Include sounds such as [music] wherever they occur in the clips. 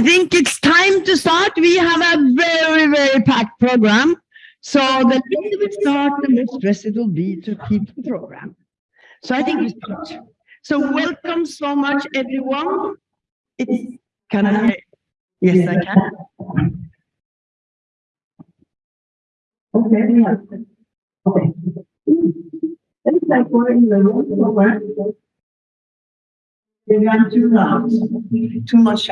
I think it's time to start. We have a very, very packed program. So the later we start, the more stress it will be to keep the program. So I think we start. So welcome so much, everyone. It's, can I? Yes, I can. Okay, yeah. Okay. It's like we're in the room somewhere. They got too loud, too much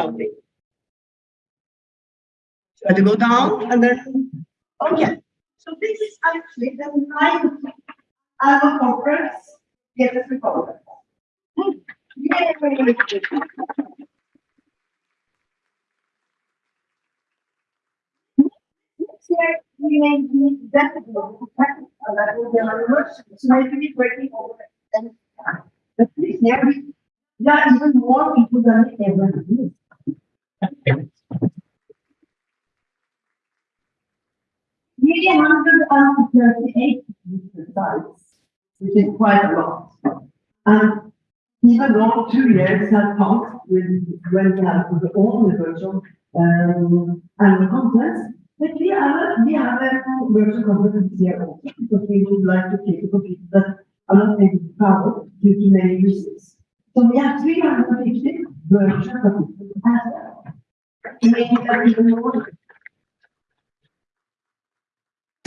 shouting. Try to go down and then, oh, okay. So this is actually the ninth annual conference, yes, it's a conference. Yeah, very, very good. Next year, we may be definitely, that will be our anniversary, so maybe we're breaking over and, but this year, we, there are even more people than we ever Nearly hundred and thirty-eight sites, which is quite a lot. And even though two years have passed with, when we have the all the virtual, um, conference, but we have, we have a virtual conference year also, because we would like to keep the people that are not able to travel due to many reasons. So we have three hundred and fifty virtual conferences as well. Making that even more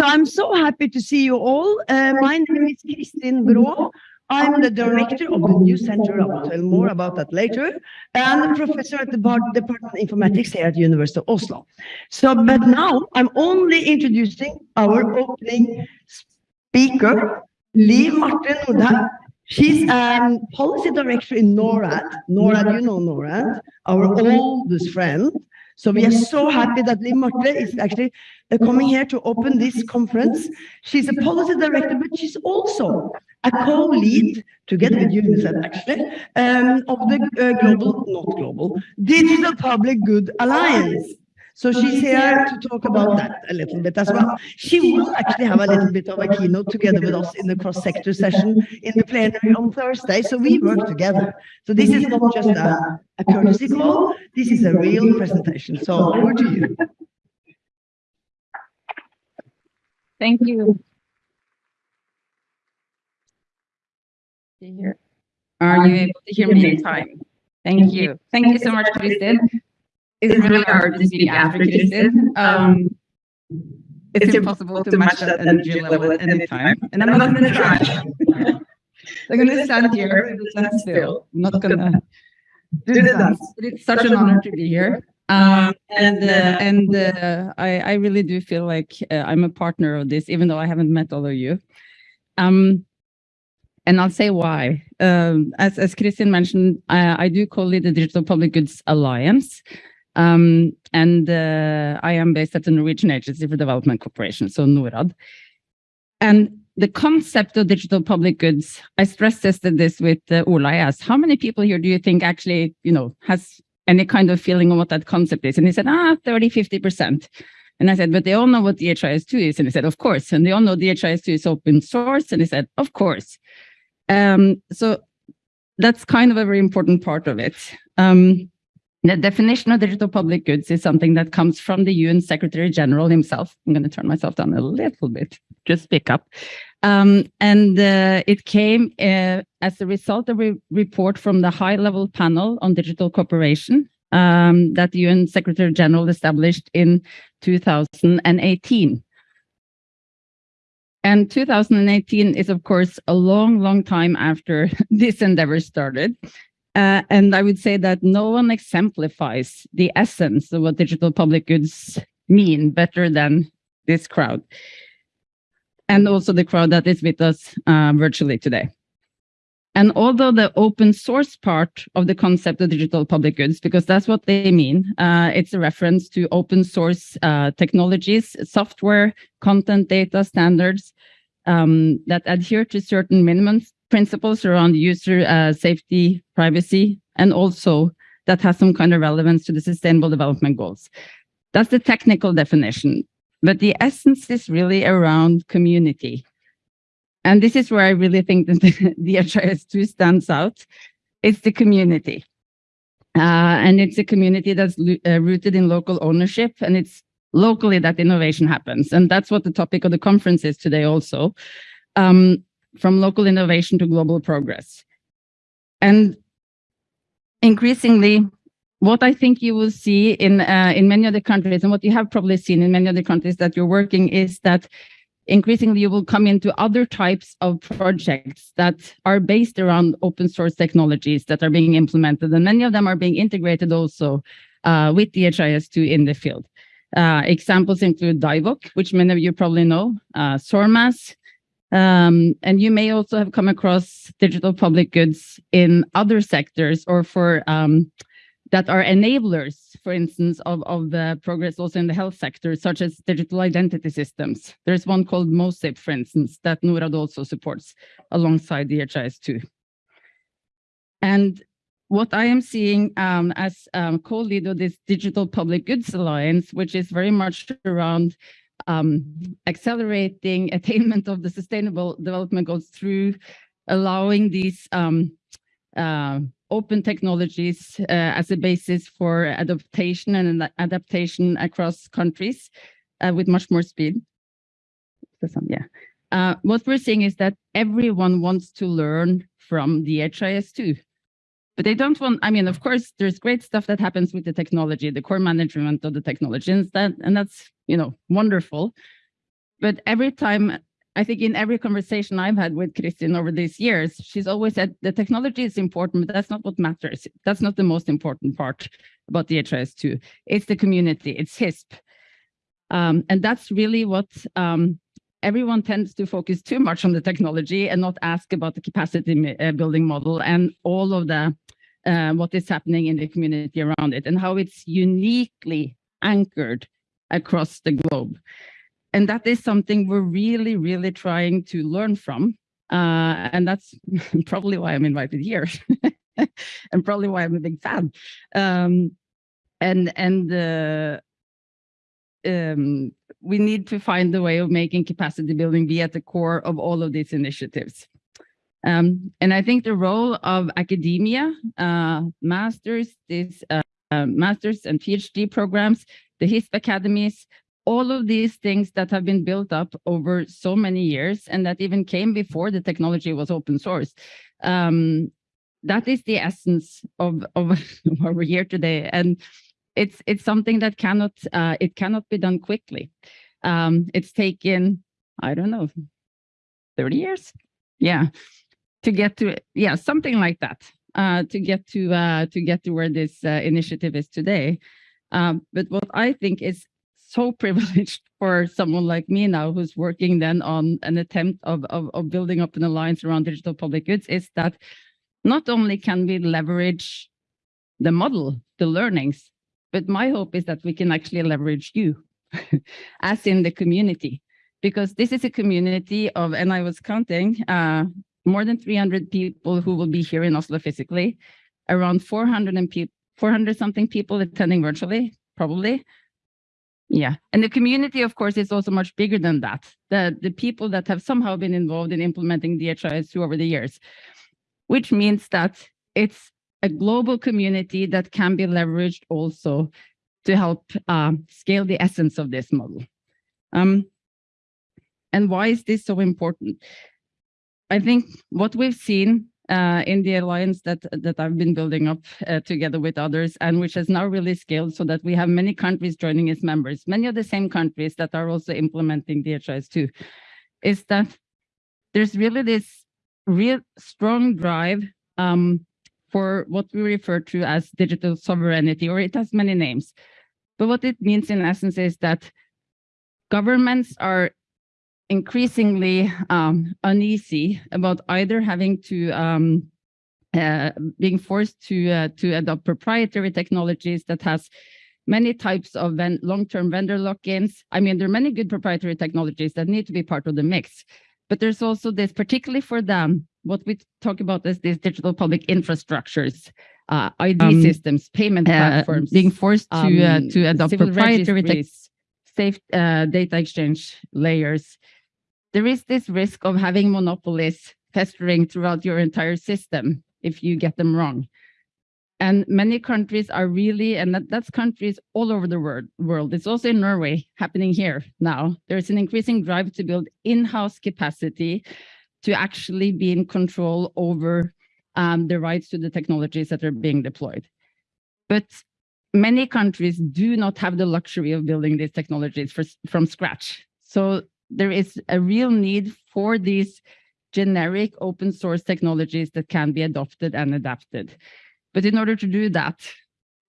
So I'm so happy to see you all. Uh, my name is Kristin Braa. I'm the director of the New Center. I will tell more about that later. And a professor at the Department of Informatics here at the University of Oslo. So, but now I'm only introducing our opening speaker, Liv Marte Nordhaug. She's um policy director in NORAD. NORAD, you know NORAD, our oldest friend. So we are so happy that Liv Marte is actually uh, coming here to open this conference. She's a policy director, but she's also a co-lead, together with UNICEF actually, um, of the uh, global, not global, Digital Public Good Alliance. So she's here to talk about that a little bit as well. She will actually have a little bit of a keynote together with us in the cross-sector session in the plenary on Thursday. So we work together. So this is not just a, a courtesy call. This is a real presentation. So over to you. Thank you. Are you able to hear me in time? Thank you. Thank you so much, Kristin. It's really hard to speak after Kristin. Um, it's impossible to match that energy level at any time, and I'm not gonna try. [laughs] I'm gonna stand here and stand still. I'm not gonna do that. But it's such an honor to be here. Um, and, uh, and, uh, I, I really do feel like uh, I'm a partner of this, even though I haven't met all of you. Um, and I'll say why. Um, as, as Kristin mentioned, I, I do call it the Digital Public Goods Alliance. Um, and uh, I am based at the Norwegian Agency for Development Cooperation, so NORAD. And the concept of digital public goods, I stress tested this with uh, Ola. I asked, how many people here do you think actually, you know, has any kind of feeling on what that concept is? And he said, ah, 30, 50%. And I said, but they all know what DHIS2 is. And he said, of course. And they all know DHIS2 is open source. And he said, of course. Um, so that's kind of a very important part of it. Um, the definition of digital public goods is something that comes from the UN Secretary General himself. I'm going to turn myself down a little bit, just pick up. Um, and uh, it came uh, as a result of a report from the high-level panel on digital cooperation um, that the UN Secretary General established in 2018. And 2018 is, of course, a long, long time after [laughs] this endeavor started. Uh, and I would say that no one exemplifies the essence of what digital public goods mean better than this crowd. And also the crowd that is with us uh, virtually today. And although the open source part of the concept of digital public goods, because that's what they mean, uh, it's a reference to open source uh, technologies, software, content data standards um, that adhere to certain minimum principles around user uh, safety, privacy, and also that has some kind of relevance to the sustainable development goals. That's the technical definition, but the essence is really around community. And this is where I really think that [laughs] the, the DHIS2 stands out. It's the community. Uh, and it's a community that's uh, rooted in local ownership and it's locally that innovation happens. And that's what the topic of the conference is today also. Um, from local innovation to global progress. And increasingly, what I think you will see in uh, in many other countries, and what you have probably seen in many other countries that you're working, is that increasingly you will come into other types of projects that are based around open source technologies that are being implemented, and many of them are being integrated also uh, with DHIS2 in the field. Uh, examples include DIVOC, which many of you probably know, uh, SORMAS, um, and you may also have come across digital public goods in other sectors or for um, that are enablers, for instance, of, of the progress also in the health sector, such as digital identity systems. There's one called MOSIP, for instance, that NORAD also supports alongside DHIS2. And what I am seeing um, as um, co-lead of this Digital Public Goods Alliance, which is very much around um, accelerating attainment of the sustainable development goals through allowing these um, uh, open technologies uh, as a basis for adaptation and adaptation across countries uh, with much more speed. Yeah. Uh, what we're seeing is that everyone wants to learn from DHIS2. But they don't want, I mean, of course, there's great stuff that happens with the technology, the core management of the technology, and, that, and that's, you know, wonderful. But every time, I think in every conversation I've had with Kristin over these years, she's always said the technology is important, but that's not what matters. That's not the most important part about DHIS2. It's the community, it's HISP. Um, and that's really what um, everyone tends to focus too much on the technology and not ask about the capacity uh, building model and all of the uh, what is happening in the community around it and how it's uniquely anchored across the globe. And that is something we're really, really trying to learn from. Uh, and that's [laughs] probably why I'm invited here [laughs] and probably why I'm a big fan. Um, and and uh, um, we need to find a way of making capacity building be at the core of all of these initiatives. Um, and I think the role of academia, uh, masters, this, uh, uh, masters and PhD programs, the HISP academies, all of these things that have been built up over so many years and that even came before the technology was open source. Um, that is the essence of, of [laughs] why we're here today. And it's it's something that cannot uh, it cannot be done quickly. Um, it's taken, I don't know, 30 years? Yeah, to get to, yeah, something like that, uh, to get to uh, to get to where this uh, initiative is today. Um, but what I think is so [laughs] privileged for someone like me now who's working then on an attempt of, of, of building up an alliance around digital public goods is that not only can we leverage the model, the learnings, but my hope is that we can actually leverage you [laughs] as in the community, because this is a community of, and I was counting, uh, more than 300 people who will be here in Oslo physically, around 400 and 400 something people attending virtually, probably, yeah, and the community, of course, is also much bigger than that. The, the people that have somehow been involved in implementing DHIS2 over the years, which means that it's a global community that can be leveraged also to help um, scale the essence of this model. Um, and why is this so important? I think what we've seen uh, in the alliance that that I've been building up uh, together with others, and which has now really scaled so that we have many countries joining as members, many of the same countries that are also implementing DHIS2, is that there's really this real strong drive um, for what we refer to as digital sovereignty, or it has many names. But what it means in essence is that governments are increasingly um, uneasy about either having to um, uh, being forced to uh, to adopt proprietary technologies that has many types of long-term vendor lock-ins. I mean, there are many good proprietary technologies that need to be part of the mix, but there's also this, particularly for them, what we talk about is these digital public infrastructures, uh, ID Um, systems, payment uh, platforms, being forced to uh, um, to adopt proprietary safe uh, data exchange layers. There is this risk of having monopolies festering throughout your entire system if you get them wrong. And many countries are really, and that, that's countries all over the world, world. It's also in Norway happening here now. There's an increasing drive to build in-house capacity to actually be in control over um, the rights to the technologies that are being deployed. But many countries do not have the luxury of building these technologies for, from scratch. So there is a real need for these generic open source technologies that can be adopted and adapted. But in order to do that,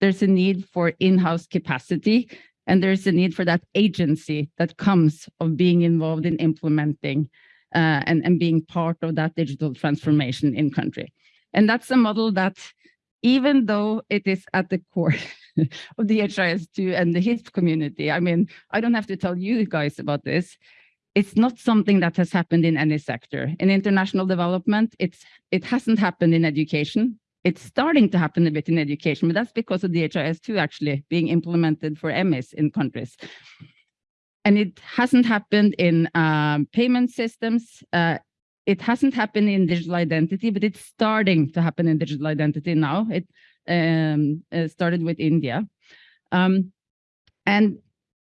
there's a need for in-house capacity and there's a need for that agency that comes of being involved in implementing uh, and, and being part of that digital transformation in country. And that's a model that even though it is at the core [laughs] of DHIS2 and the HISP community, I mean, I don't have to tell you guys about this, it's not something that has happened in any sector. In international development, it's it hasn't happened in education. It's starting to happen a bit in education, but that's because of DHIS2 actually being implemented for MIs in countries. And it hasn't happened in um, payment systems. Uh, it hasn't happened in digital identity, but it's starting to happen in digital identity now. It um, uh, started with India. Um, and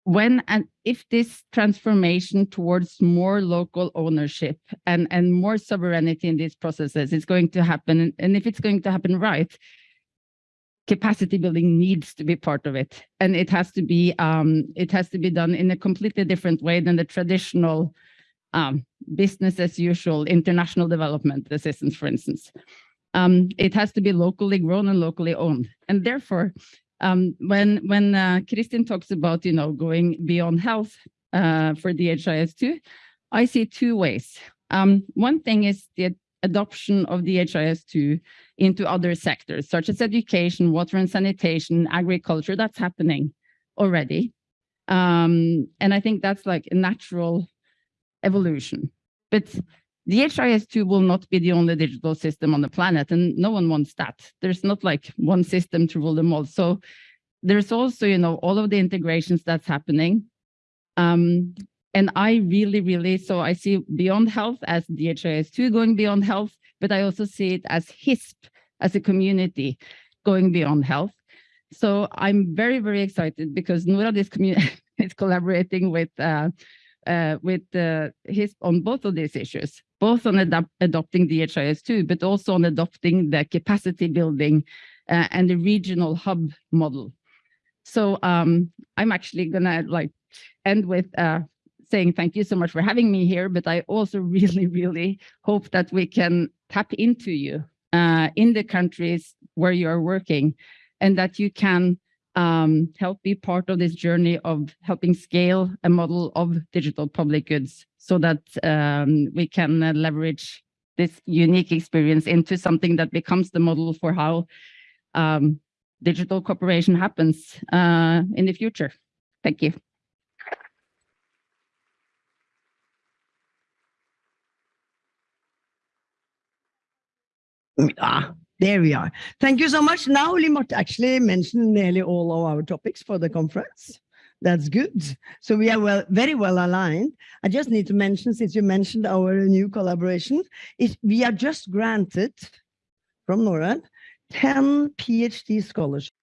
when and if this transformation towards more local ownership and, and more sovereignty in these processes is going to happen, and if it's going to happen right, capacity building needs to be part of it. And it has to be um, it has to be done in a completely different way than the traditional um, business as usual international development assistance, for instance. Um, it has to be locally grown and locally owned. And therefore, um, when when uh, Kristin talks about you know going beyond health uh, for DHIS2, I see two ways. Um, one thing is the adoption of DHIS2 into other sectors, such as education, water and sanitation, agriculture. That's happening already, um, and I think that's like a natural evolution. But DHIS2 will not be the only digital system on the planet, and no one wants that. There's not like one system to rule them all. So there's also, you know, all of the integrations that's happening. Um, and I really, really, so I see beyond health as DHIS2 going beyond health, but I also see it as HISP as a community going beyond health. So I'm very, very excited because Noradis community [laughs] is collaborating with uh, uh, with uh, on both of these issues, both on adapt, adopting DHIS2, but also on adopting the capacity building uh, and the regional hub model. So um, I'm actually gonna like end with uh, saying thank you so much for having me here, but I also [laughs] really, really hope that we can tap into you uh, in the countries where you are working and that you can um, help be part of this journey of helping scale a model of digital public goods so that um, we can uh, leverage this unique experience into something that becomes the model for how um, digital cooperation happens uh, in the future. Thank you. Ah, there we are. Thank you so much. Now, Liv Marte actually mentioned nearly all of our topics for the conference. That's good. So we are well, very well aligned. I just need to mention, since you mentioned our new collaboration, is we are just granted from NORAD 10 PhD scholarships.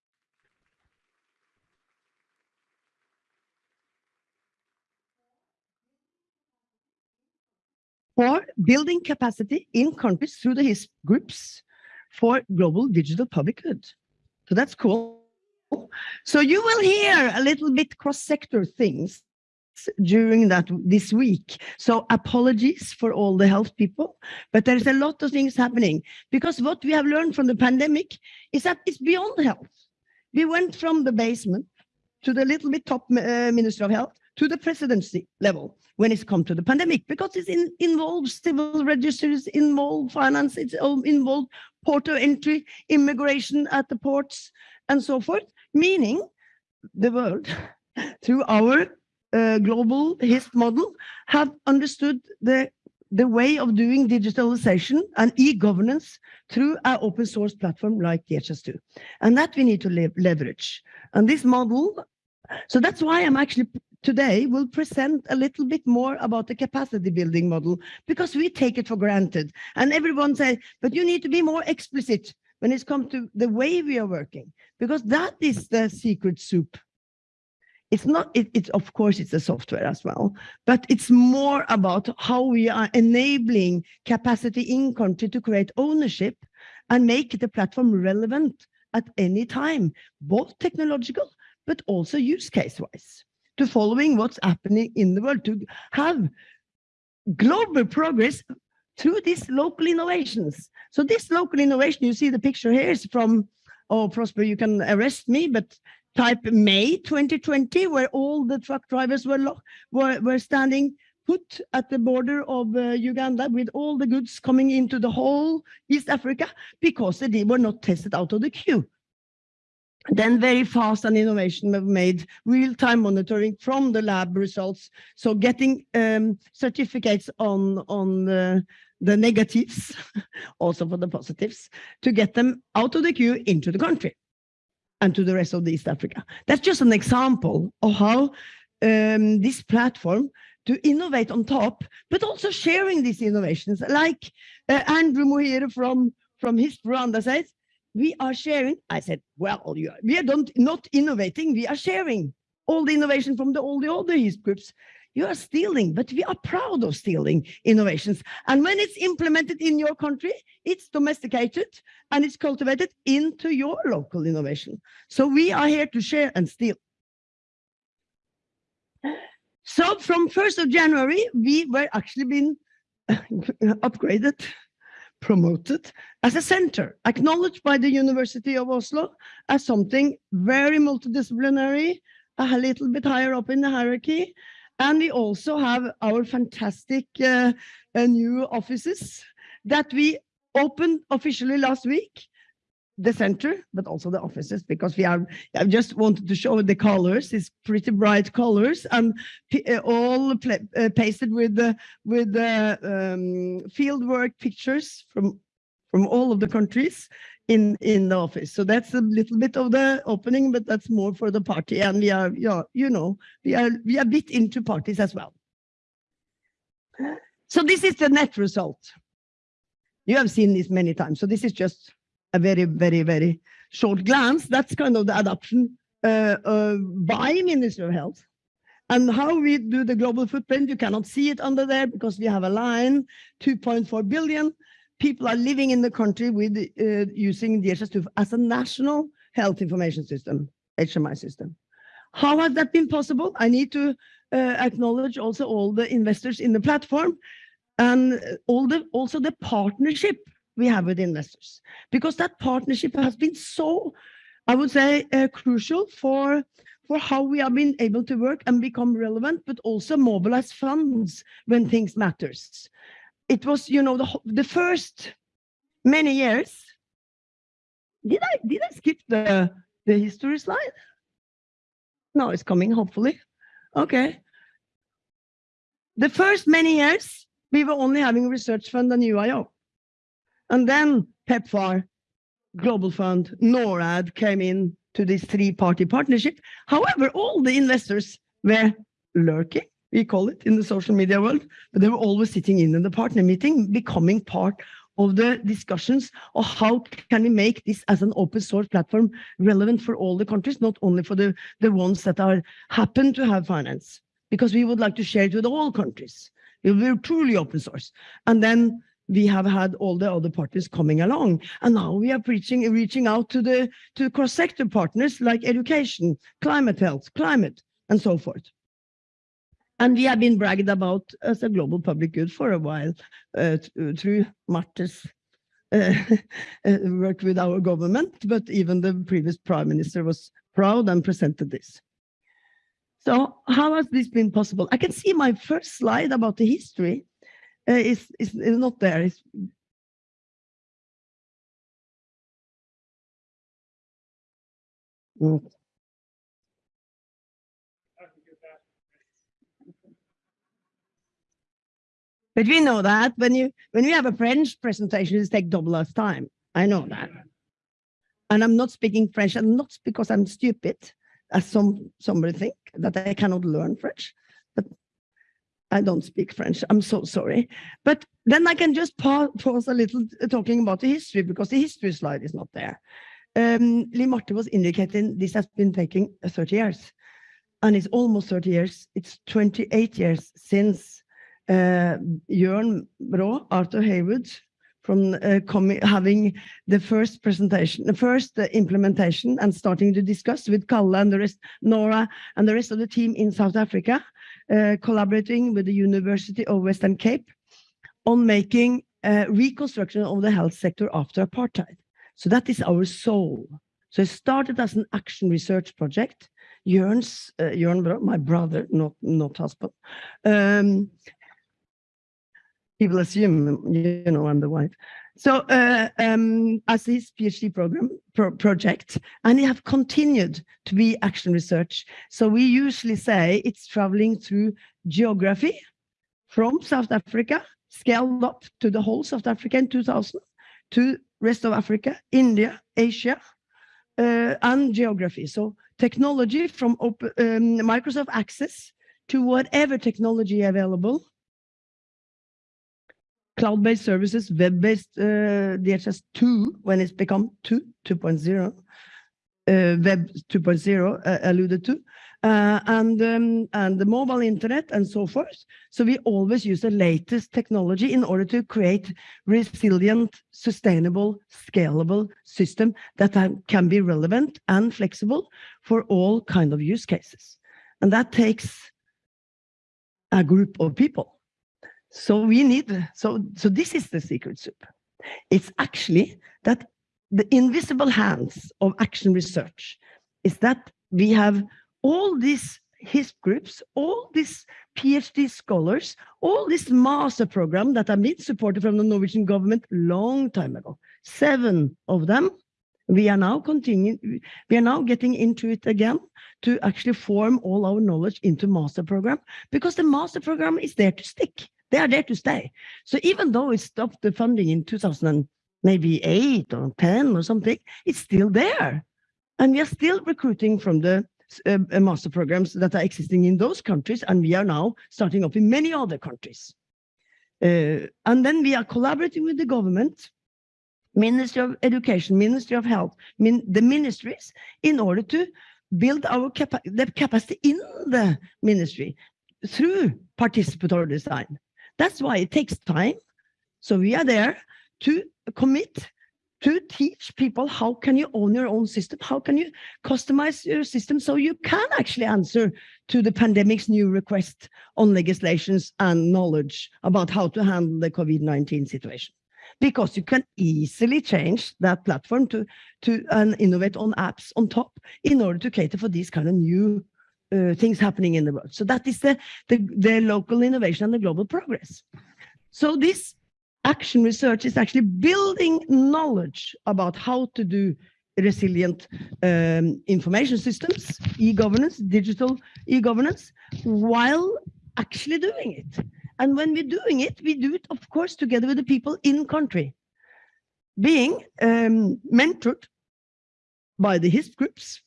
For building capacity in countries through the HISP groups for global digital public good. So that's cool. So you will hear a little bit cross-sector things during that this week. So apologies for all the health people, but there's a lot of things happening because what we have learned from the pandemic is that it's beyond health. We went from the basement to the little bit top uh, Minister of Health to the presidency level when it's come to the pandemic because it in, involves civil registers, involved finance, it's involved port of entry, immigration at the ports, and so forth, meaning the world, [laughs] through our uh, global HISP model, have understood the the way of doing digitalization and e-governance through our open source platform like DHIS2. And that we need to leverage. And this model, so that's why I'm actually today will present a little bit more about the capacity building model because we take it for granted. And everyone says, but you need to be more explicit when it comes to the way we are working, because that is the secret soup. It's not, it, it's of course, it's a software as well, but it's more about how we are enabling capacity in country to create ownership and make the platform relevant at any time, both technological, but also use case wise to following what's happening in the world, to have global progress through these local innovations. So this local innovation, you see the picture here is from, oh, Prosper, you can arrest me, but type May 2020, where all the truck drivers were, were, were standing put at the border of uh, Uganda with all the goods coming into the whole East Africa because they were not tested out of the queue. Then very fast and innovation have made real-time monitoring from the lab results. So getting um, certificates on, on the, negatives, [laughs] also for the positives, to get them out of the queue into the country and to the rest of the East Africa. That's just an example of how um, this platform to innovate on top, but also sharing these innovations. Like uh, Andrew Muhire from, from his Rwanda says, we are sharing. I said, well, you, we are don't, not innovating, we are sharing all the innovation from the, all the other HISP groups. You are stealing, but we are proud of stealing innovations. And when it's implemented in your country, it's domesticated and it's cultivated into your local innovation. So we are here to share and steal. So from 1st of January, we were actually been [laughs] upgraded promoted as a center, acknowledged by the University of Oslo as something very multidisciplinary, a little bit higher up in the hierarchy. And we also have our fantastic uh, uh, new offices that we opened officially last week the center, but also the offices, because we are, I just wanted to show the colors, it's pretty bright colors and uh, all uh, pasted with the, with the um, field work pictures from, from all of the countries in, in the office. So that's a little bit of the opening, but that's more for the party. And we are, yeah, you know, we are, we are a bit into parties as well. So this is the net result. You have seen this many times. So this is just a very, very, very short glance, that's kind of the adoption uh, uh, by Minister of Health And how we do the global footprint, you cannot see it under there because we have a line, 2.4 billion people are living in the country with uh, using DHIS2 as a national health information system, HMI system. How has that been possible? I need to uh, acknowledge also all the investors in the platform and all the also the partnership we have with investors, because that partnership has been so, I would say, uh, crucial for for how we have been able to work and become relevant, but also mobilize funds when things matters. It was, you know, the the first many years. Did I did I skip the the history slide? No, it's coming. Hopefully, okay. The first many years, we were only having research fund and UIO. And then PEPFAR, Global Fund, NORAD came in to this three-party partnership. However, all the investors were lurking, we call it in the social media world, but they were always sitting in, in the partner meeting, becoming part of the discussions of how can we make this as an open source platform relevant for all the countries, not only for the, the ones that are happen to have finance, because we would like to share it with all countries. Will be truly open source. And then we have had all the other partners coming along. And now we are preaching, reaching out to the to cross-sector partners like education, climate health, climate, and so forth. And we have been bragged about as a global public good for a while uh, through Marte's uh, [laughs] uh, work with our government, but even the previous prime minister was proud and presented this. So how has this been possible? I can see my first slide about the history uh, is, is, is not there. It's, Mm. But we know that when you when you have a French presentation, it takes double as time. I know that. And I'm not speaking French, and not because I'm stupid, as some somebody think that I cannot learn French, I don't speak French. I'm so sorry. But then I can just pa- pause a little uh, talking about the history because the history slide is not there. Um, Liv Marte was indicating this has been taking uh, 30 years, and it's almost 30 years. It's 28 years since uh, Jørn Braa, Arthur Heywood, from uh, having the first presentation, the first uh, implementation and starting to discuss with Kalle and the rest, Nora and the rest of the team in South Africa, collaborating with the University of Western Cape on making uh, reconstruction of the health sector after apartheid. So that is our soul. So it started as an action research project. Jørn's, uh, Jørn my brother, not, not husband, um, people assume, you know, I'm the wife. So uh, um, as his PhD program pro project, and they have continued to be action research. So we usually say it's traveling through geography from South Africa, scaled up to the whole South Africa in 2000, to rest of Africa, India, Asia, uh, and geography. So technology from open, um, Microsoft Access to whatever technology available cloud-based services, web-based uh, DHIS2 when it's become 2, 2.0, uh, web 2.0 uh, alluded to, uh, and, um, and the mobile internet and so forth. So we always use the latest technology in order to create resilient, sustainable, scalable system that can be relevant and flexible for all kind of use cases. And that takes a group of people. So we need, so, so this is the secret soup. It's actually that the invisible hands of action research is that we have all these HISP groups, all these PhD scholars, all this master program that have been supported from the Norwegian government long time ago. Seven of them, we are now continuing, we are now getting into it again to actually form all our knowledge into master program because the master program is there to stick. They are there to stay. So even though it stopped the funding in 2000 maybe eight or 10 or something, it's still there. And we are still recruiting from the uh, uh, master programs that are existing in those countries. And we are now starting up in many other countries. Uh, and then we are collaborating with the government, Ministry of Education, Ministry of Health, min the ministries, in order to build our capa the capacity in the ministry through participatory design. That's why it takes time. So we are there to commit to teach people how can you own your own system? How can you customize your system so you can actually answer to the pandemic's new request on legislations and knowledge about how to handle the COVID-19 situation? Because you can easily change that platform to, to and innovate on apps on top in order to cater for these kind of new uh, things happening in the world. So that is the, the, the local innovation and the global progress. So this action research is actually building knowledge about how to do resilient um, information systems, e-governance, digital e-governance, while actually doing it. And when we're doing it, we do it, of course, together with the people in country, being um, mentored by the HISP groups,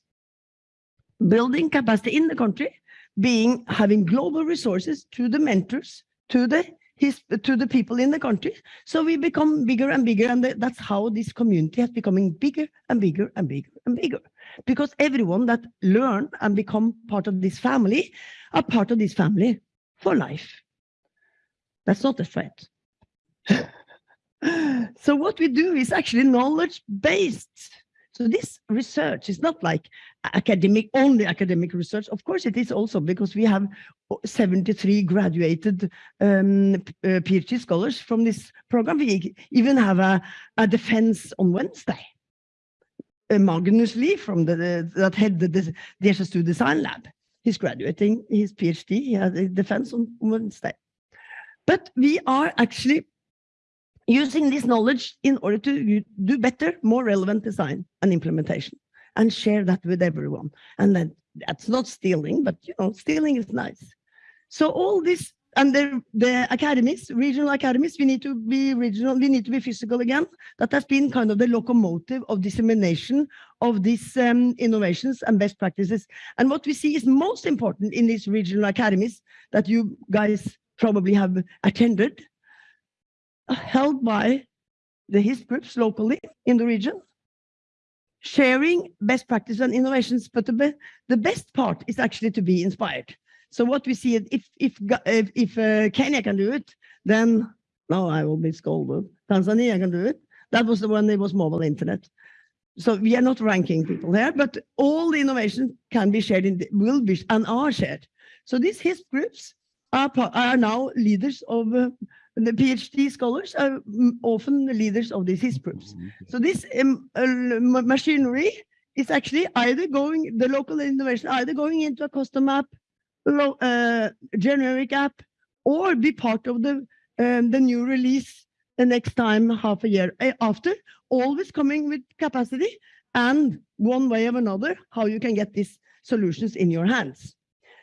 building capacity in the country, being having global resources to the mentors, to the his to the people in the country. So we become bigger and bigger, and that's how this community has becoming bigger and bigger and bigger and bigger. Because everyone that learn and become part of this family are part of this family for life. That's not a threat. [laughs] so what we do is actually knowledge-based. So this research is not like academic, only academic research. Of course it is also because we have 73 graduated um, uh, PhD scholars from this program. We even have a, a defense on Wednesday. Uh, Magnus Li from the, the that headed the DHIS2 Design Lab. He's graduating his PhD. He had a defense on Wednesday. But we are actually using this knowledge in order to do better, more relevant design and implementation and share that with everyone. And then that's not stealing, but you know, stealing is nice. So all this and the, the academies, regional academies, we need to be regional, we need to be physical again. That has been kind of the locomotive of dissemination of these um, innovations and best practices. And what we see is most important in these regional academies that you guys probably have attended, held by the HIS groups locally in the region, sharing best practice and innovations, but the, be the best part is actually to be inspired. So what we see, if if if, if uh, Kenya can do it, then now I will be scolded. Tanzania can do it. That was the one that was mobile internet. So we are not ranking people there, but all the innovation can be shared in, the, will be and are shared. So these HISP groups are, are now leaders of uh, the PhD scholars are often the leaders of these HISP groups. So this um, uh, machinery is actually either going, the local innovation, either going into a custom app, uh, generic app, or be part of the um, the new release the next time half a year eh, after, always coming with capacity and one way or another, how you can get these solutions in your hands.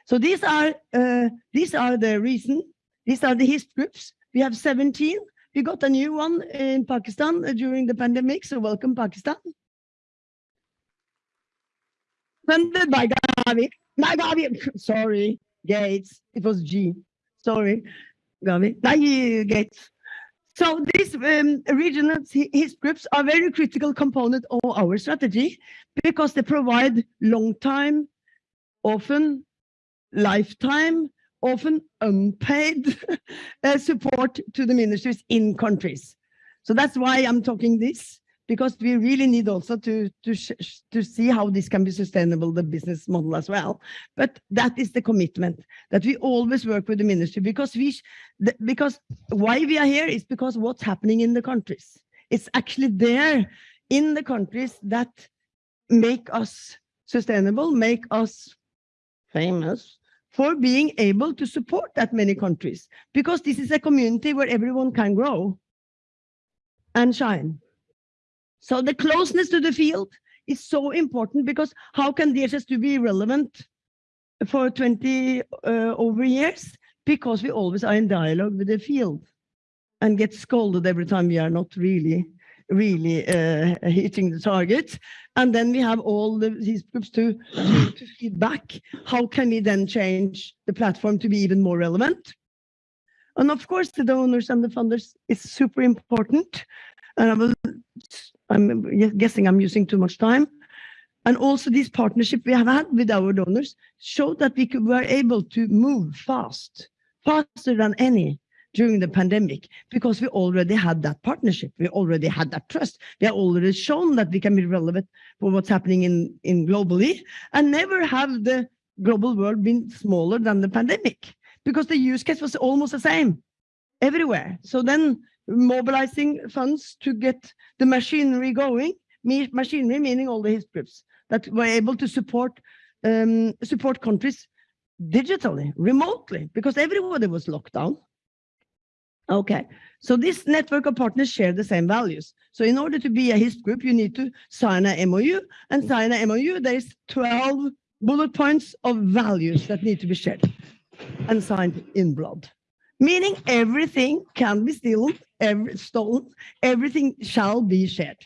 So these are uh, these are the reason, these are the HISP groups we have 17. We got a new one in Pakistan during the pandemic, so welcome Pakistan. Funded by Gavi. Not Gavi, sorry, Gates. It was G. Sorry, Gavi. Not Gates. So these um, regional groups are very critical component of our strategy because they provide long time, often lifetime often unpaid [laughs] uh, support to the ministries in countries. So that's why I'm talking this, because we really need also to, to, to see how this can be sustainable, the business model as well. But that is the commitment that we always work with the ministry because we, because why we are here is because what's happening in the countries. It's actually there in the countries that make us sustainable, make us famous, for being able to support that many countries because this is a community where everyone can grow and shine. So the closeness to the field is so important because how can DHIS2 be relevant for 20 uh, over years? Because we always are in dialogue with the field and get scolded every time we are not really really uh, hitting the target. And then we have all the, these groups to, to, feed back. How can we then change the platform to be even more relevant? And of course, the donors and the funders is super important. And I was, I'm guessing I'm using too much time. And also this partnership we have had with our donors showed that we could, were able to move fast, faster than any during the pandemic, because we already had that partnership. We already had that trust. We have already shown that we can be relevant for what's happening in, in globally and never have the global world been smaller than the pandemic because the use case was almost the same everywhere. So then mobilizing funds to get the machinery going, machinery meaning all the HISP groups that were able to support um, support countries digitally, remotely, because everybody was locked down. Okay, so this network of partners share the same values. So in order to be a HISP group, you need to sign a MOU and sign a MOU. There's 12 bullet points of values that need to be shared and signed in blood. Meaning everything can be stolen, every, stolen, everything shall be shared.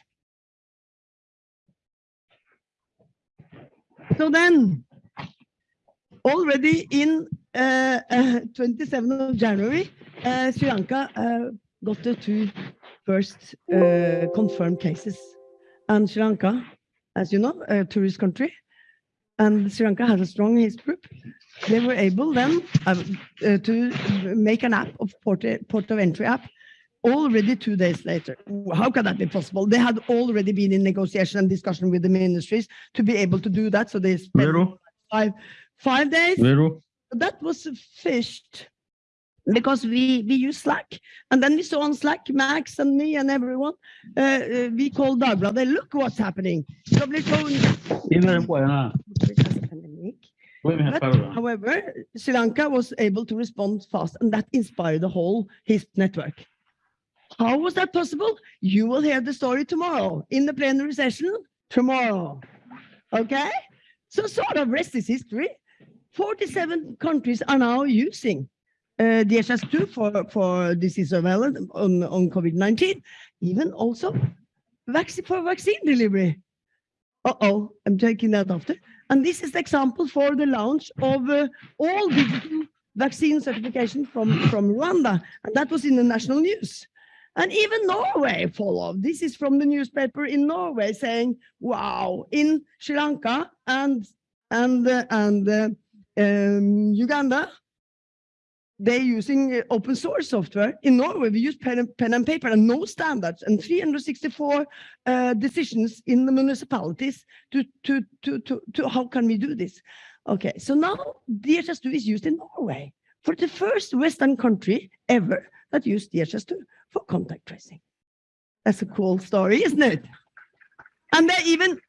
So then, already in uh, uh, 27th of January, uh, Sri Lanka uh, got the two first uh, confirmed cases. And Sri Lanka, as you know, a tourist country, and Sri Lanka has a strong HISP group. They were able then uh, uh, to make an app of port, port of entry app already two days later. How can that be possible? They had already been in negotiation and discussion with the ministries to be able to do that. So they spent Vero, five, five days Vero, that was fished because we we use Slack, and then we saw on Slack Max and me and everyone. Uh, uh, we called Dagbladet. Look what's happening. Probably showing dime después, nada. pandemic. Voy a But, however, Sri Lanka was able to respond fast, and that inspired the whole HISP network. How was that possible? You will hear the story tomorrow in the plenary session tomorrow. Okay? So sort of rest is history. 47 countries are now using uh, DHIS2 for, for disease surveillance on, on COVID-19, even also vaccine for vaccine delivery. Uh-oh, I'm taking that after. And this is the example for the launch of uh, all digital vaccine certification from, from Rwanda. And that was in the national news. And even Norway followed. This is from the newspaper in Norway saying, wow, in Sri Lanka and, and, uh, and uh, um, Uganda, they're using uh, open source software. In Norway, we use pen and, pen and paper and no standards and 364 uh, decisions in the municipalities to, to, to, to, to how can we do this? Okay, so now DHIS2 is used in Norway for the first Western country ever that used DHIS2 for contact tracing. That's a cool story, isn't it? And they're even,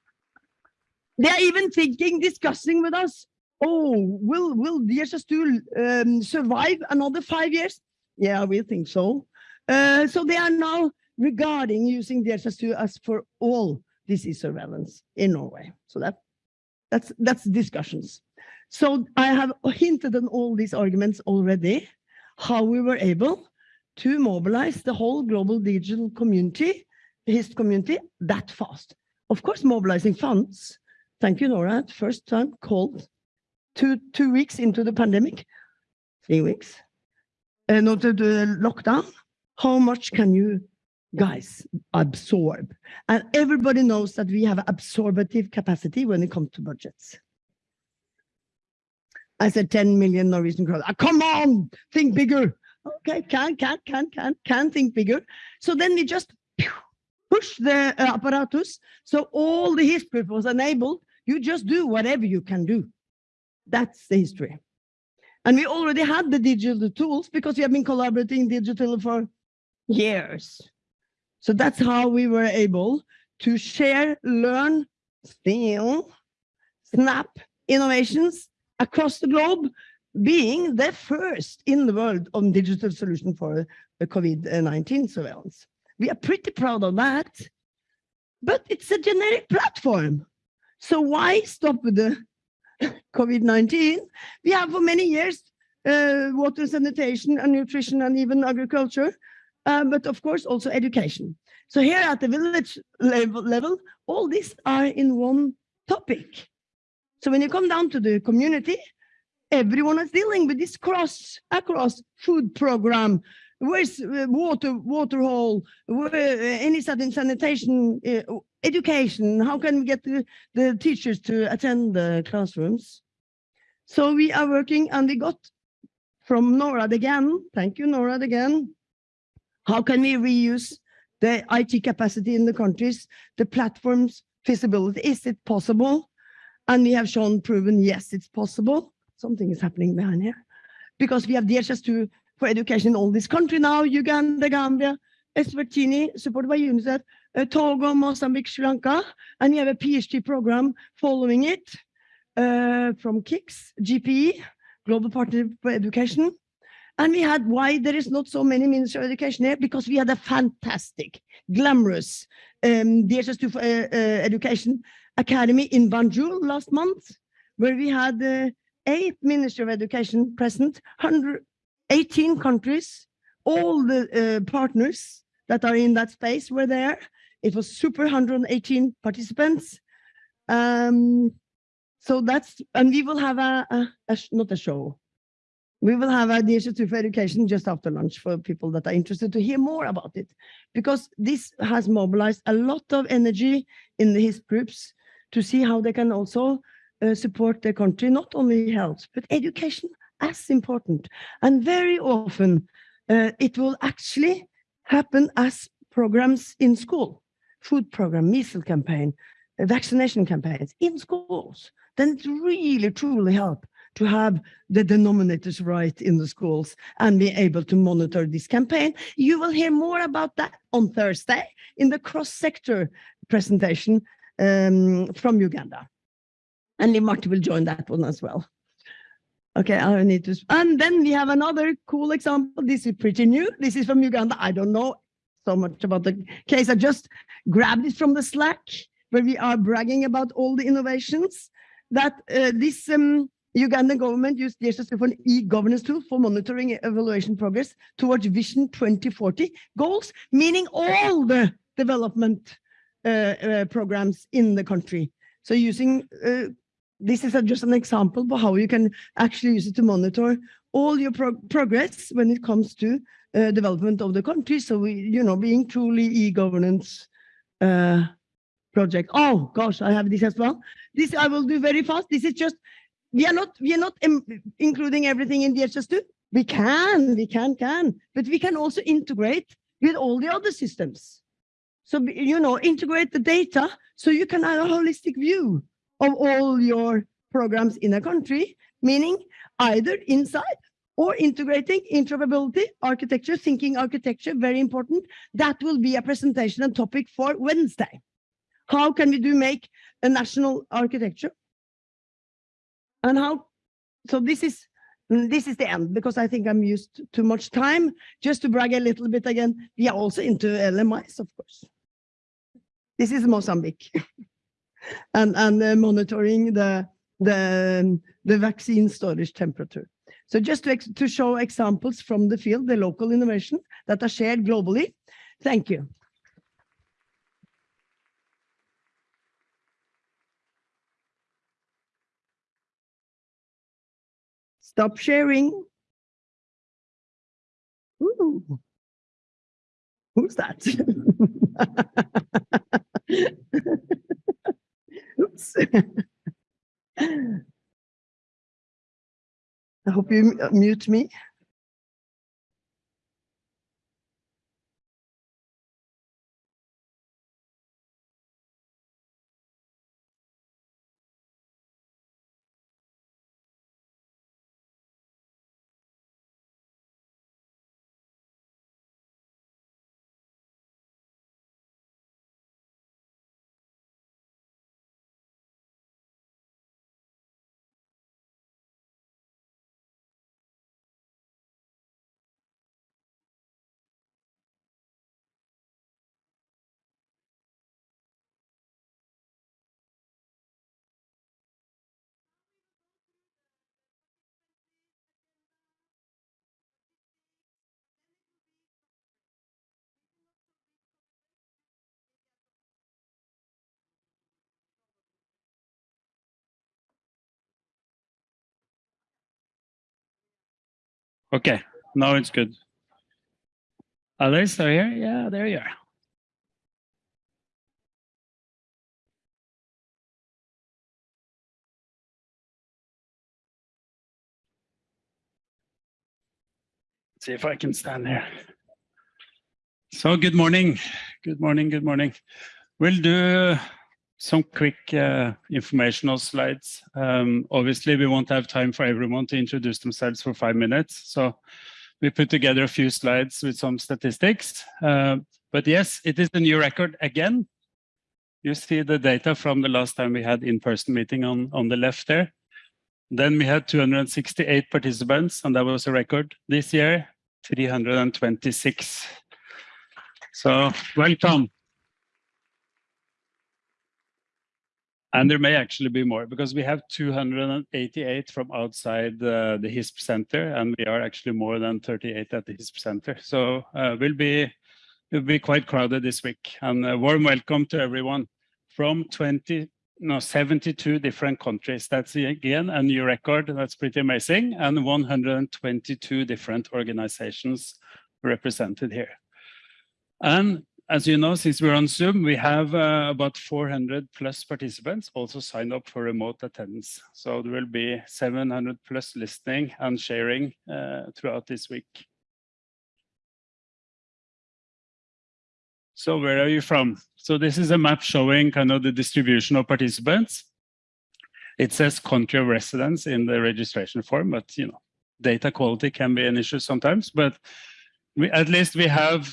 they're even thinking, discussing with us, oh, will, will DHIS2 um, survive another five years? Yeah, we think so. Uh, so they are now regarding using the DHIS2 as for all disease surveillance in Norway. So that, that's, that's discussions. So I have hinted on all these arguments already, how we were able to mobilize the whole global digital community, HISP community, that fast. Of course, mobilizing funds. Thank you, NORAD. First time called two, two weeks into the pandemic, three weeks, and to the lockdown. How much can you guys absorb? And everybody knows that we have absorbative capacity when it comes to budgets. I said 10 million Norwegian kroner. Ah, come on, think bigger. Okay, can, can, can, can, can think bigger. So then we just push the uh, apparatus. So all the history was enabled. You just do whatever you can do. That's the history. And we already had the digital tools because we have been collaborating digitally for years. So that's how we were able to share, learn, steal, snap innovations across the globe, being the first in the world on digital solution for the COVID-19 surveillance. We are pretty proud of that, but it's a generic platform. So why stop with the COVID-19? We have for many years uh, water sanitation and nutrition and even agriculture, uh, but of course also education. So here at the village level, level, all these are in one topic. So when you come down to the community, everyone is dealing with this cross across food program. Where's uh, water, water hole, where, uh, any sudden sanitation, uh, education. How can we get the, the teachers to attend the classrooms? So we are working and we got from NORAD again, thank you NORAD again. How can we reuse the IT capacity in the countries, the platforms feasibility, is it possible? And we have shown proven, yes, it's possible. Something is happening behind here. Because we have DHIS2 for education in all this country now, Uganda, Gambia, Eswatini, supported by UNICEF, Togo, Mozambique, Sri Lanka, and we have a PhD program following it uh, from KIX, GPE, Global Partnership for Education. And we had why there is not so many Minister of Education here, because we had a fantastic, glamorous um, DHIS2 for uh, uh, Education Academy in Banjul last month, where we had uh, eight Minister of Education present, 118 countries, all the partners that are in that space were there. It was super 118 participants. Um, so that's, and we will have a, a, a not a show. We will have a DHIS2 for education just after lunch for people that are interested to hear more about it. Because this has mobilized a lot of energy in HISP groups to see how they can also uh, support their country, not only health, but education as important. And very often uh, it will actually happen as programs in school, food program, measles campaign, uh, vaccination campaigns in schools. Then it really truly help to have the denominators right in the schools and be able to monitor this campaign. You will hear more about that on Thursday in the cross-sector presentation um, from Uganda. And Liv Marte will join that one as well. Okay, I need to, and then we have another cool example. This is pretty new. This is from Uganda. I don't know so much about the case. I just grabbed it from the Slack where we are bragging about all the innovations that uh, this um, Ugandan government used DHIS for an e-governance tool for monitoring evaluation progress towards Vision 2040 goals, meaning all the development uh, uh, programs in the country. So using uh, this is a, just an example of how you can actually use it to monitor all your pro progress when it comes to uh, development of the country. So we, you know, being truly e-governance uh, project. Oh gosh, I have this as well. This I will do very fast. This is just we are not we are not including everything in DHIS2. We can, we can, can, but we can also integrate with all the other systems. So you know, integrate the data so you can have a holistic view of all your programs in a country, meaning either inside or integrating interoperability, architecture, thinking architecture, very important. That will be a presentation and topic for Wednesday. How can we do make a national architecture? And how, so this is, this is the end because I think I'm used too much time. Just to brag a little bit again, we are also into LMIs, of course. This is Mozambique. [laughs] and and uh, monitoring the the the vaccine storage temperature. So just to, to show examples from the field, the local innovation that are shared globally. Thank you. Stop sharing. Ooh. Who's that? [laughs] Oops. [laughs] I hope you uh, mute me. Okay, now it's good. Alyssa are here? Yeah, there you are. Let's see if I can stand there. So good morning. Good morning, good morning. We'll do some quick uh, informational slides. Um, obviously, we won't have time for everyone to introduce themselves for five minutes. So we put together a few slides with some statistics. Uh, but yes, it is the new record again. You see the data from the last time we had in-person meeting on, on the left there. Then we had 268 participants, and that was a record. This year, 326. So welcome. And there may actually be more because we have 288 from outside uh, the HISP center, and we are actually more than 38 at the HISP center. So uh, we'll be will be quite crowded this week. And a warm welcome to everyone from 20, no, 72 different countries. That's again a new record. That's pretty amazing. And 122 different organizations represented here. And as you know, since we're on Zoom, we have uh, about 400 plus participants also signed up for remote attendance. So there will be 700 plus listening and sharing uh, throughout this week. So where are you from? So this is a map showing kind of the distribution of participants. It says country of residence in the registration form, but you know, data quality can be an issue sometimes, but we, at least we have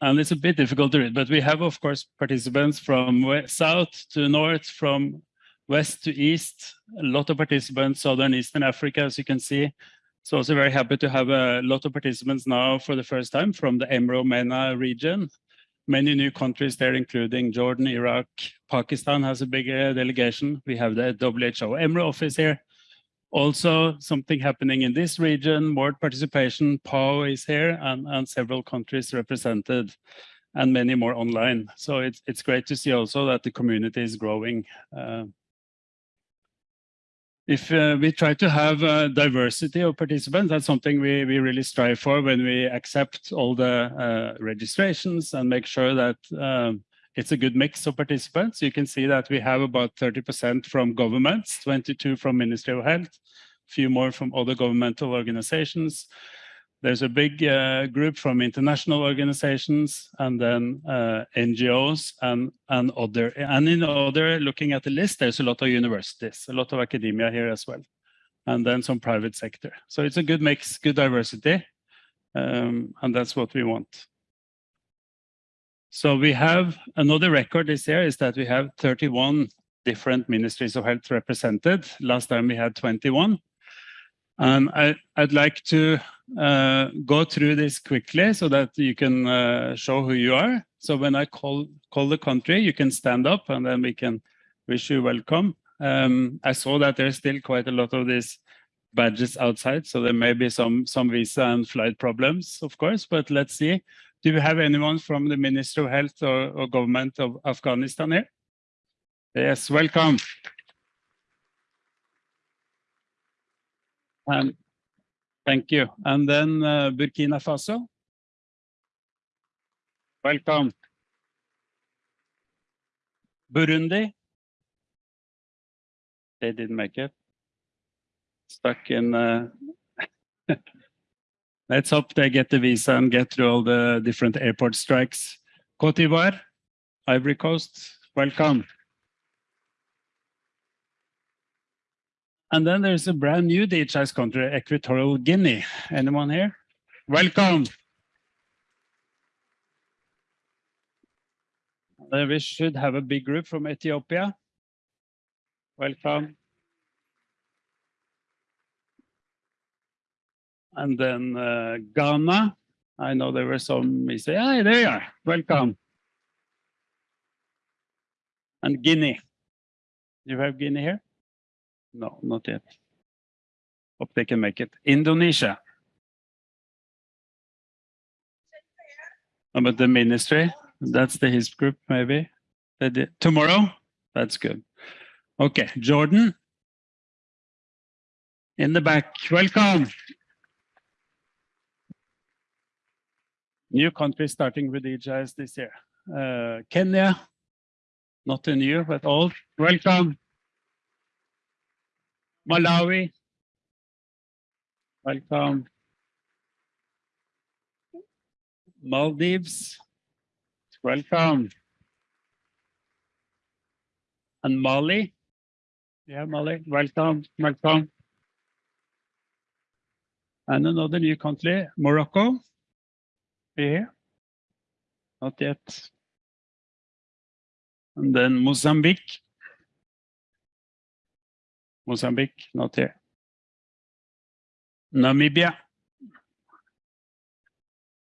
and it's a bit difficult to read, but we have, of course, participants from west, south to north, from west to east, a lot of participants, southern eastern Africa, as you can see. So also very happy to have a lot of participants now for the first time from the Emro MENA region. Many new countries there, including Jordan, Iraq, Pakistan has a big delegation. We have the WHO Emro office here. Also, something happening in this region, more participation, PAHO is here, and, and several countries represented, and many more online. So it's, it's great to see also that the community is growing. Uh, if uh, we try to have a diversity of participants, that's something we, we really strive for when we accept all the uh, registrations and make sure that um, it's a good mix of participants. You can see that we have about 30% from governments, 22 from Ministry of Health, a few more from other governmental organizations. There's a big uh, group from international organizations and then uh, NGOs and, and other. And in other, looking at the list, there's a lot of universities, a lot of academia here as well, and then some private sector. So it's a good mix, good diversity, um, and that's what we want. So we have another record this year is that we have 31 different ministries of health represented. Last time we had 21. And I, would like to uh, go through this quickly so that you can uh, show who you are. So when I call, call the country, you can stand up and then we can wish you welcome. Um, I saw that there's still quite a lot of these badges outside, so there may be some, some visa and flight problems, of course, but let's see. Do we have anyone from the Ministry of Health or, or government of Afghanistan here? Yes, welcome. And thank you. And then uh, Burkina Faso. Welcome. Burundi. They didn't make it. Stuck in uh, [laughs] Let's hope they get the visa and get through all the different airport strikes. Cote d'Ivoire, Ivory Coast, welcome. And then there's a brand new DHIS country, Equatorial Guinea. Anyone here? Welcome. We should have a big group from Ethiopia. Welcome. And then uh, Ghana. I know there were some, we say, hey, there you are, welcome. And Guinea. You have Guinea here? No, not yet. Hope they can make it. Indonesia. About the ministry, that's the his group, maybe. Tomorrow? That's good. Okay, Jordan. In the back, welcome. New countries starting with DHIS this year. Uh, Kenya, not a new, but old. Welcome. Malawi. Welcome. Maldives. Welcome. And Mali. Yeah, Mali. Welcome. Welcome. And another new country, Morocco. Here. Not yet. And then Mozambique. Mozambique, not here. Namibia.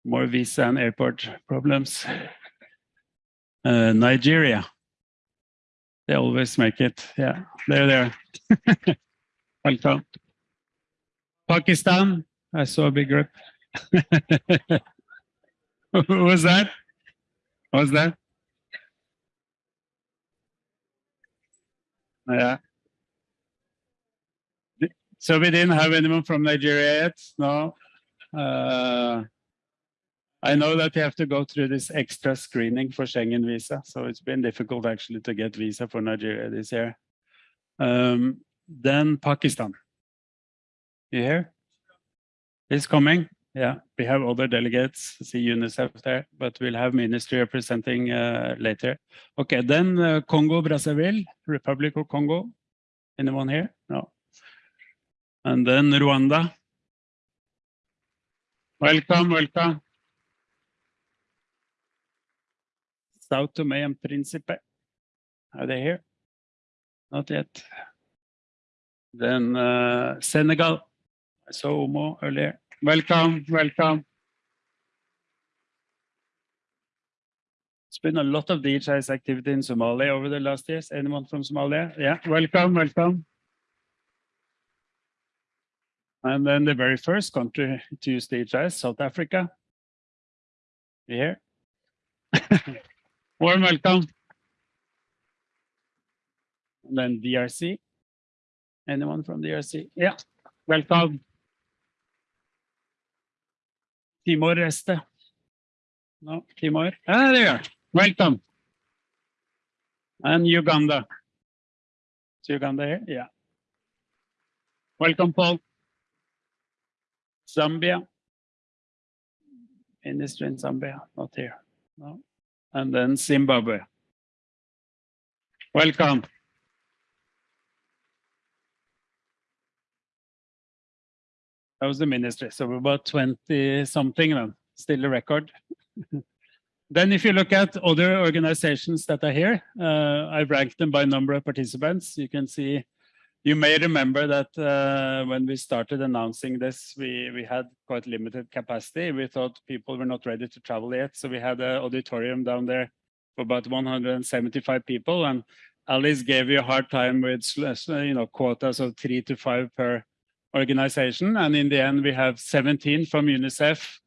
More visa and airport problems. [laughs] Uh, Nigeria. They always make it. Yeah, they're there. [laughs] Welcome. Pakistan. I saw a big group. [laughs] Who was that? What was that? Yeah. So we didn't have anyone from Nigeria yet, no. Uh, I know that you have to go through this extra screening for Schengen visa, so it's been difficult actually to get visa for Nigeria this year. Um, then Pakistan. You hear? It's coming. Yeah, we have other delegates, see UNICEF there, but we'll have ministry representing uh, later. Okay, then uh, Congo, Brazzaville, Republic of Congo. Anyone here? No. And then Rwanda. Welcome, welcome. Sao Tome and Principe. Are they here? Not yet. Then uh, Senegal. I saw Omo earlier. Welcome, welcome. It's been a lot of DHIS activity in Somalia over the last years. Anyone from Somalia? Yeah, welcome, welcome. And then the very first country to use DHIS, South Africa. You here? [laughs] Warm welcome. And then DRC. Anyone from DRC? Yeah, welcome. Timor Leste. No, Timor. Ah, there you are. Welcome. And Uganda. Is Uganda here? Yeah. Welcome, Paul. Zambia. Ministry in Zambia, not here. No. And then Zimbabwe. Welcome. That was the ministry. So we're about 20 something then, still a record. [laughs] then if you look at other organizations that are here, uh, I've ranked them by number of participants. You can see, you may remember that uh, when we started announcing this, we, we had quite limited capacity. We thought people were not ready to travel yet. So we had an auditorium down there for about 175 people. And Alice gave you a hard time with you know quotas of three to five per organization. And in the end, we have 17 from UNICEF.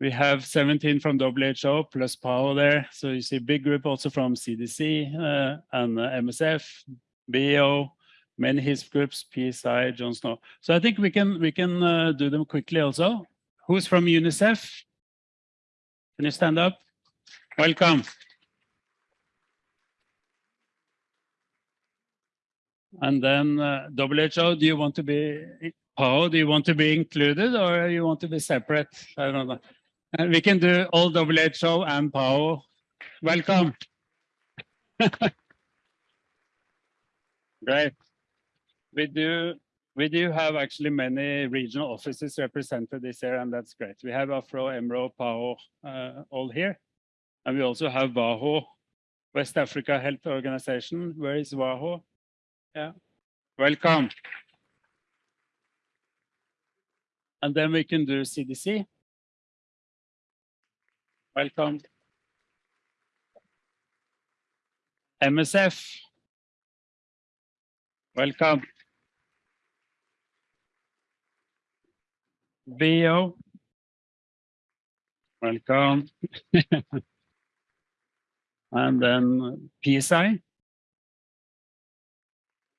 We have 17 from WHO plus PAHO there. So you see big group also from CDC uh, and uh, MSF, BO, many HISP groups, PSI, John Snow. So I think we can we can uh, do them quickly also. Who's from UNICEF? Can you stand up? Welcome. And then uh, WHO, do you want to be, PAHO, do you want to be included or you want to be separate? I don't know. And we can do all WHO and PAHO. Welcome. [laughs] Great. We do, we do have actually many regional offices represented this year, and that's great. We have Afro, EMRO, PAHO, uh, all here. And we also have WAHO, West Africa Health Organization. Where is WAHO? Yeah, welcome. And then we can do CDC. Welcome. MSF. Welcome. VO. Welcome. [laughs] and then PSI.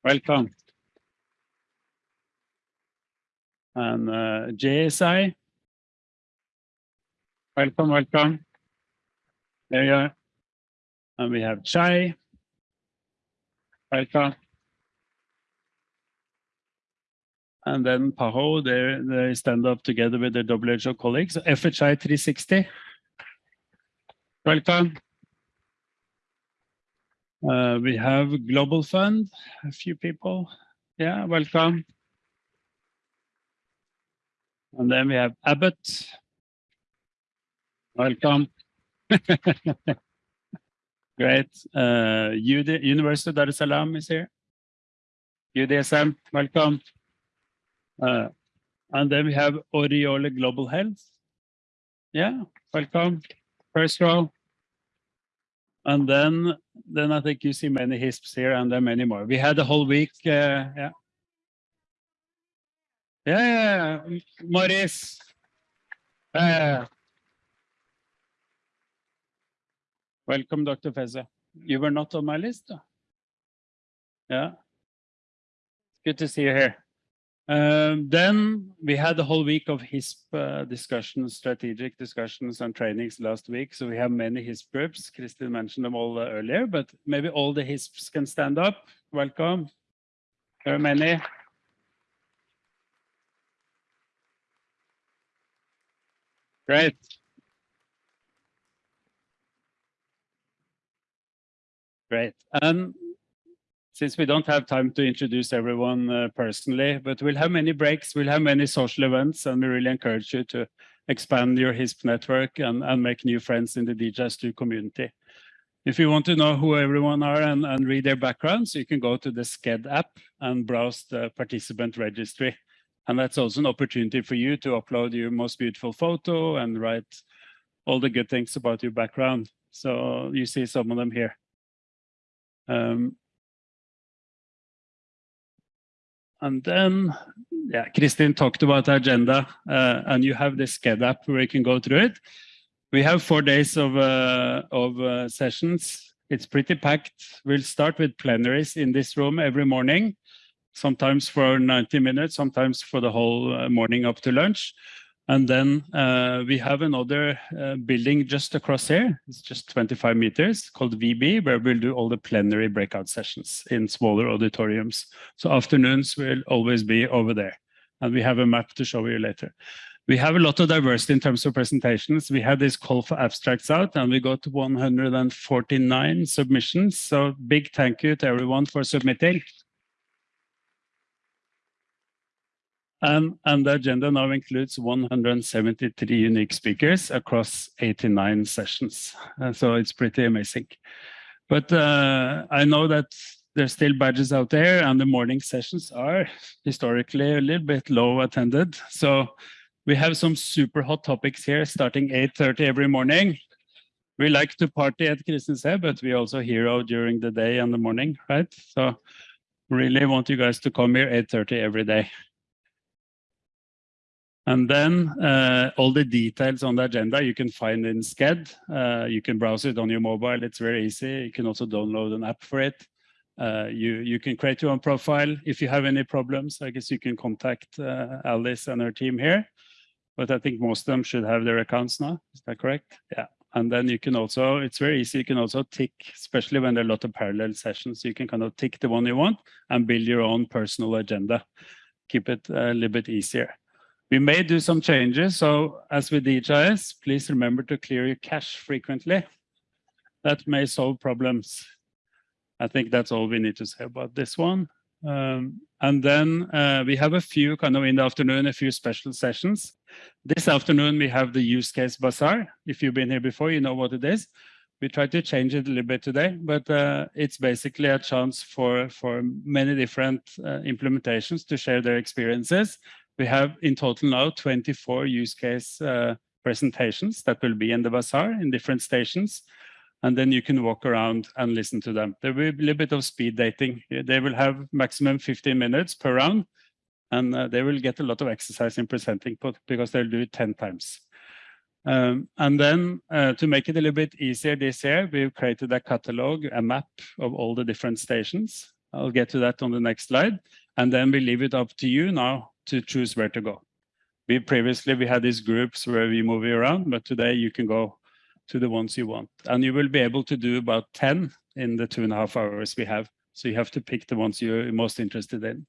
Welcome. And uh, JSI. Welcome, welcome. There you are. And we have Chai. Welcome. And then PAHO, they, they stand up together with their WHO colleagues. FHI 360, welcome. Uh, we have Global Fund, a few people. Yeah, welcome. And then we have Abbott. Welcome. [laughs] Great. Uh, UD, University of Dar es Salaam is here. UDSM, welcome. Uh, and then we have Oriole Global Health. Yeah, welcome. First row. And then, then I think you see many HISPs here and then many more. We had a whole week, uh, yeah. Yeah, yeah, Maurice. Uh, welcome, Dr. Feza. You were not on my list? though? Yeah. Good to see you here. Um, then we had a whole week of HISP uh, discussions, strategic discussions and trainings last week. So we have many HISP groups. Kristin mentioned them all uh, earlier, but maybe all the HISPs can stand up. Welcome. There are many. Great. Great. Since we don't have time to introduce everyone uh, personally, but we'll have many breaks, we'll have many social events, and we really encourage you to expand your HISP network and, and make new friends in the DHIS2 community. If you want to know who everyone are and, and read their backgrounds, you can go to the Sched app and browse the participant registry. And that's also an opportunity for you to upload your most beautiful photo and write all the good things about your background. So you see some of them here. Um, and then, yeah, Kristin talked about the agenda, uh, and you have the Sched app where you can go through it. We have four days of, uh, of uh, sessions. It's pretty packed. We'll start with plenaries in this room every morning, sometimes for 90 minutes, sometimes for the whole uh, morning up to lunch. And then uh, we have another uh, building just across here. It's just 25 meters called VB, where we'll do all the plenary breakout sessions in smaller auditoriums. So afternoons will always be over there. And we have a map to show you later. We have a lot of diversity in terms of presentations. We had this call for abstracts out and we got 149 submissions. So big thank you to everyone for submitting. And, and the agenda now includes 173 unique speakers across 89 sessions. Uh, so it's pretty amazing. But uh, I know that there's still badges out there and the morning sessions are historically a little bit low attended. So we have some super hot topics here starting 8.30 every morning. We like to party at Kristiansand, but we also hero during the day and the morning, right? So really want you guys to come here 8.30 every day. And then uh, all the details on the agenda you can find in Sched. Uh, you can browse it on your mobile. It's very easy. You can also download an app for it. Uh, you, you can create your own profile. If you have any problems, I guess you can contact uh, Alice and her team here. But I think most of them should have their accounts now. Is that correct? Yeah. And then you can also, it's very easy. You can also tick, especially when there are a lot of parallel sessions, you can kind of tick the one you want and build your own personal agenda. Keep it a little bit easier. We may do some changes. So as with DHIS, please remember to clear your cache frequently. That may solve problems. I think that's all we need to say about this one. Um, and then uh, we have a few kind of in the afternoon, a few special sessions. This afternoon, we have the use case bazaar. If you've been here before, you know what it is. We tried to change it a little bit today, but uh, it's basically a chance for, for many different uh, implementations to share their experiences we have in total now 24 use case uh, presentations that will be in the bazaar in different stations. And then you can walk around and listen to them. There will be a little bit of speed dating. They will have maximum 15 minutes per round. And uh, they will get a lot of exercise in presenting because they'll do it 10 times. Um, and then uh, to make it a little bit easier this year, we've created a catalog, a map of all the different stations. I'll get to that on the next slide. And then we leave it up to you now to choose where to go. We previously, we had these groups where we move around, but today you can go to the ones you want. And you will be able to do about 10 in the two and a half hours we have. So you have to pick the ones you're most interested in.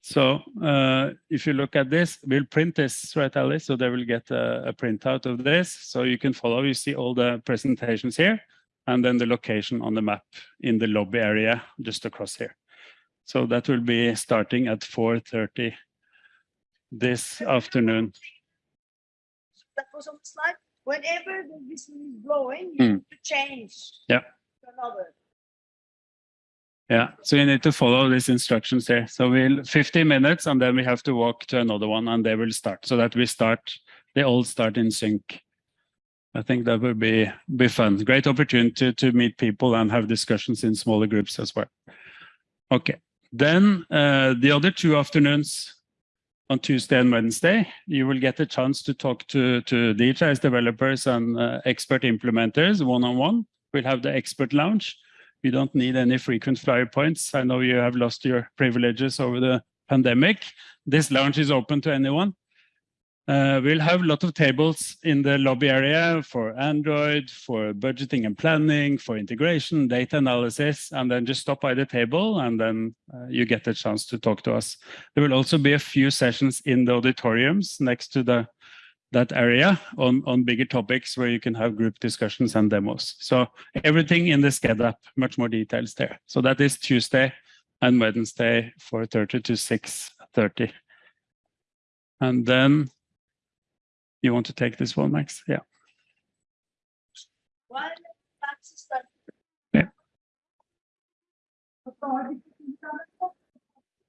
So uh, if you look at this, we'll print this, right, Alice? So they will get a, a printout of this. So you can follow, you see all the presentations here, and then the location on the map in the lobby area just across here. So that will be starting at 4.30 this afternoon. That was on the slide. Whenever the whistle is blowing, you have to change. Yeah. to Another. Yeah, so you need to follow these instructions here. So we'll 50 minutes and then we have to walk to another one and they will start so that we start, they all start in sync. I think that will be, be fun. Great opportunity to, to meet people and have discussions in smaller groups as well. Okay, then uh, the other two afternoons on Tuesday and Wednesday, you will get a chance to talk to, to DHIS developers and uh, expert implementers one-on-one. We'll have the expert lounge We don't need any frequent flyer points. I know you have lost your privileges over the pandemic. This lounge is open to anyone. Uh, we'll have a lot of tables in the lobby area for Android, for budgeting and planning, for integration, data analysis, and then just stop by the table and then uh, you get a chance to talk to us. There will also be a few sessions in the auditoriums next to the that area on, on bigger topics where you can have group discussions and demos. So everything in the Sched app, much more details there. So that is Tuesday and Wednesday, 4.30 to 6.30. And then you want to take this one, Max? Yeah. One, that's the start. Yeah.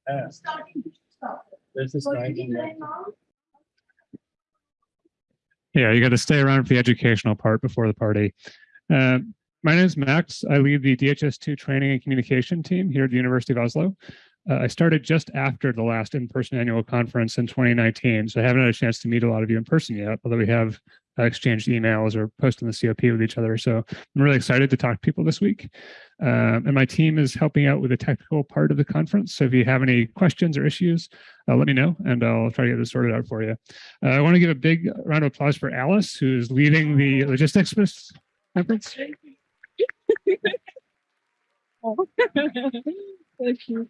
Yeah. Starting, start. There's a So you did that now? Yeah, you got to stay around for the educational part before the party. Uh, my name is Max. I lead the DHIS2 training and communication team here at the University of Oslo. Uh, I started just after the last in-person annual conference in 2019, so I haven't had a chance to meet a lot of you in person yet, although we have uh, exchanged emails or posted in the COP with each other. So I'm really excited to talk to people this week. Um, and my team is helping out with the technical part of the conference. So if you have any questions or issues, uh, let me know and I'll try to get this sorted out for you. Uh, I want to give a big round of applause for Alice, who's leading the logistics conference. [laughs] Thank you.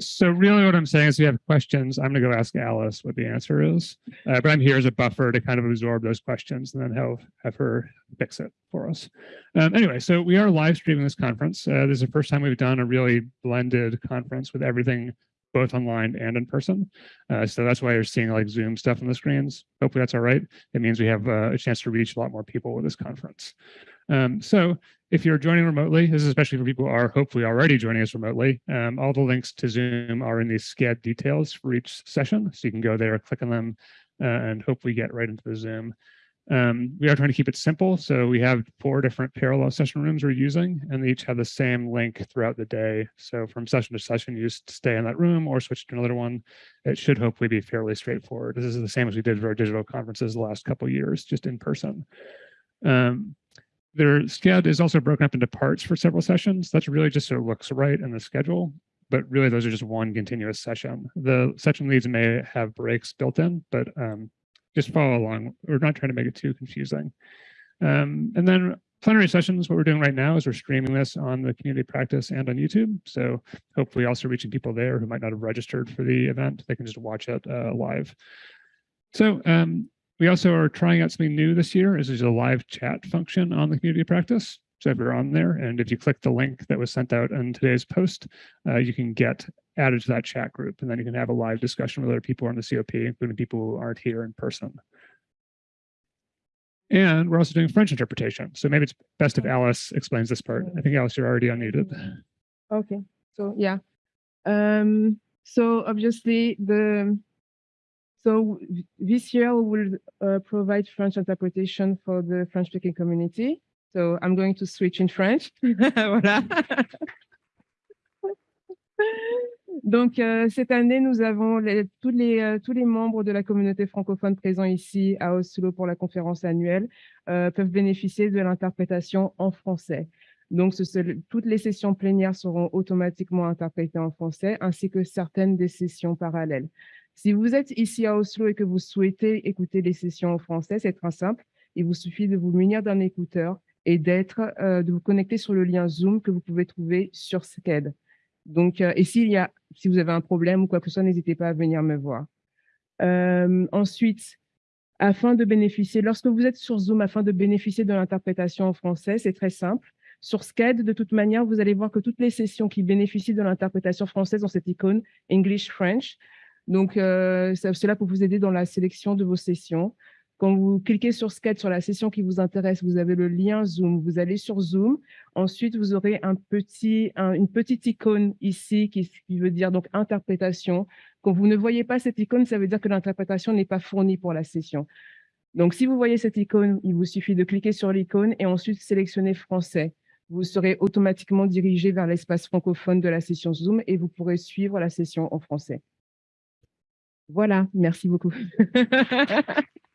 So really what I'm saying is if you have questions, I'm going to go ask Alice what the answer is. Uh, but I'm here as a buffer to kind of absorb those questions and then have, have her fix it for us. Um, anyway, so we are live streaming this conference. Uh, this is the first time we've done a really blended conference with everything both online and in person. Uh, so that's why you're seeing like Zoom stuff on the screens. Hopefully that's all right. It means we have uh, a chance to reach a lot more people with this conference. Um, so if you're joining remotely, this is especially for people who are hopefully already joining us remotely, um, all the links to Zoom are in the Sched details for each session. So you can go there, click on them, uh, and hopefully get right into the Zoom. Um, we are trying to keep it simple. So we have four different parallel session rooms we're using, and they each have the same link throughout the day. So from session to session, you just stay in that room or switch to another one. It should hopefully be fairly straightforward. This is the same as we did for our digital conferences the last couple years, just in person. Um, their schedule is also broken up into parts for several sessions. That's really just so it looks right in the schedule, but really those are just one continuous session. The session leads may have breaks built in, but um, just follow along. We're not trying to make it too confusing. Um, and then plenary sessions, what we're doing right now is we're streaming this on the community practice and on YouTube. So hopefully also reaching people there who might not have registered for the event. They can just watch it uh, live. So um, we also are trying out something new this year. Is there's a live chat function on the community practice. So if you're on there and if you click the link that was sent out in today's post, uh, you can get added to that chat group and then you can have a live discussion with other people on the COP, including people who aren't here in person. And we're also doing French interpretation. So maybe it's best if Alice explains this part. I think Alice, you're already unmuted. Okay, so yeah. Um, so obviously the so this year we will uh, provide French interpretation for the French speaking community. So I'm going to switch in French. [laughs] [laughs] Donc euh, cette année, nous avons les- tous les euh, tous les membres de la communauté francophone présents ici à Oslo pour la conférence annuelle euh, peuvent bénéficier de l'interprétation en français. Donc, toutes les sessions plénières seront automatiquement interprétées en français, ainsi que certaines des sessions parallèles. Si vous êtes ici à Oslo et que vous souhaitez écouter les sessions en français, c'est très simple. Il vous suffit de vous munir d'un écouteur et de vous connecter sur le lien Zoom que vous pouvez trouver sur SCED. Donc, euh, et s'il y a, si vous avez un problème ou quoi que ce soit, n'hésitez pas à venir me voir. Euh, ensuite, afin de bénéficier, lorsque vous êtes sur Zoom, afin de bénéficier de l'interprétation en français, c'est très simple. Sur SCAD, de toute manière, vous allez voir que toutes les sessions qui bénéficient de l'interprétation française ont cette icône English-French. Donc, euh, ça- cela pour vous aider dans la sélection de vos sessions. Quand vous cliquez sur SCAD, sur la session qui vous intéresse, vous avez le lien Zoom. Vous allez sur Zoom. Ensuite, vous aurez un petit, un- une petite icône ici qui, qui veut dire donc interprétation. Quand vous ne voyez pas cette icône, ça veut dire que l'interprétation n'est pas fournie pour la session. Donc, si vous voyez cette icône, il vous suffit de cliquer sur l'icône et ensuite sélectionner français. Vous serez automatiquement dirigé vers l'espace francophone de la session Zoom et vous pourrez suivre la session en français. Voilà, merci beaucoup. [laughs]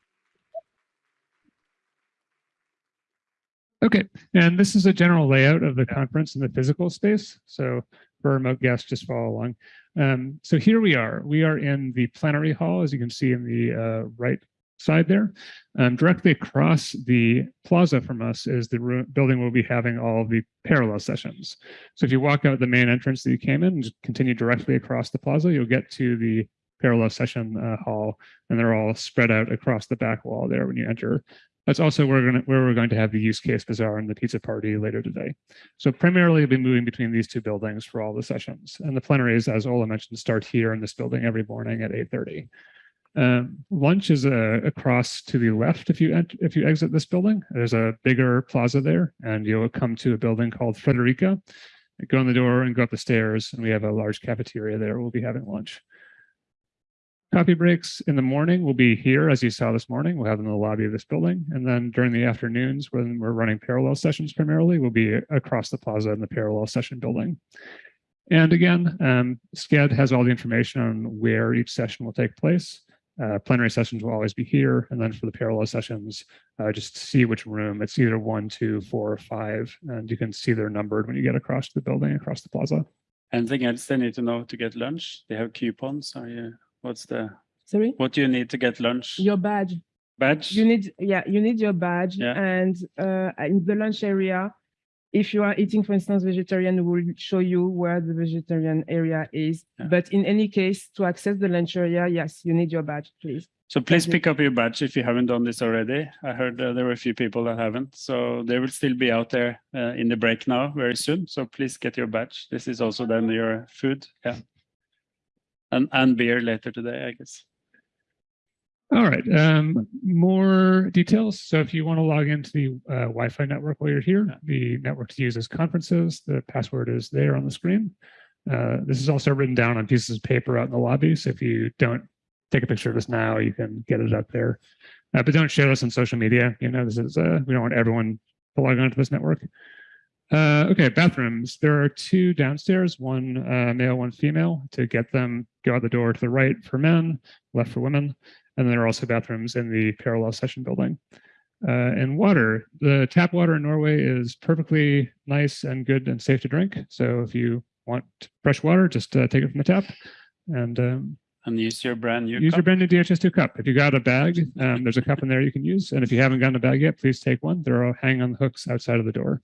Okay, and this is a general layout of the conference in the physical space. So for remote guests, just follow along. Um, so here we are. We are in the plenary hall, as you can see in the uh, right side there. Um, directly across the plaza from us is the building we'll be having all the parallel sessions. So if you walk out the main entrance that you came in and continue directly across the plaza, you'll get to the parallel session uh, hall, and they're all spread out across the back wall there when you enter. That's also where we're going to, where we're going to have the use case bazaar and the pizza party later today. So primarily we'll be moving between these two buildings for all the sessions. And the plenaries, as Ola mentioned, start here in this building every morning at 8.30. Um, lunch is uh, across to the left if you if you exit this building. There's a bigger plaza there, and you'll come to a building called Frederikke. Go in the door and go up the stairs, and we have a large cafeteria there. We'll be having lunch. Coffee breaks in the morning will be here, as you saw this morning. We'll have them in the lobby of this building. And then during the afternoons, when we're running parallel sessions primarily, we'll be across the plaza in the parallel session building. And again, um, Sched has all the information on where each session will take place. Uh, plenary sessions will always be here. And then for the parallel sessions, uh, just see which room. It's either one, two, four, or five. And you can see they're numbered when you get across the building, across the plaza. And Anything else they need to know to get lunch? They have coupons. Are you, what's the, Sorry? what do you need to get lunch? Your badge. Badge? You need, yeah, you need your badge Yeah. and uh, in the lunch area, if you are eating, for instance, vegetarian, we will show you where the vegetarian area is. Yeah. But in any case, to access the lunch area, yes, you need your badge, please. So please pick up your badge if you haven't done this already. I heard uh, there were a few people that haven't, so they will still be out there uh, in the break now very soon. So please get your badge. This is also then your food, yeah, and and beer later today, I guess. All right, um, more details. So if you want to log into the uh, Wi-Fi network while you're here, the network to use is conferences. The password is there on the screen. Uh, this is also written down on pieces of paper out in the lobby. So if you don't take a picture of this now, you can get it up there. Uh, but don't share this on social media. You know, this is uh, we don't want everyone to log onto this network. Uh, okay, bathrooms. There are two downstairs, one uh, male, one female. To get them, go out the door to the right for men, left for women. And then there are also bathrooms in the parallel session building. Uh, and water, the tap water in Norway is perfectly nice and good and safe to drink. So if you want fresh water, just uh, take it from the tap and um, And use your brand new use your brand new DHIS2 cup. If you got a bag, um, there's a cup in there you can use. And if you haven't gotten a bag yet, please take one. They're all hanging on the hooks outside of the door.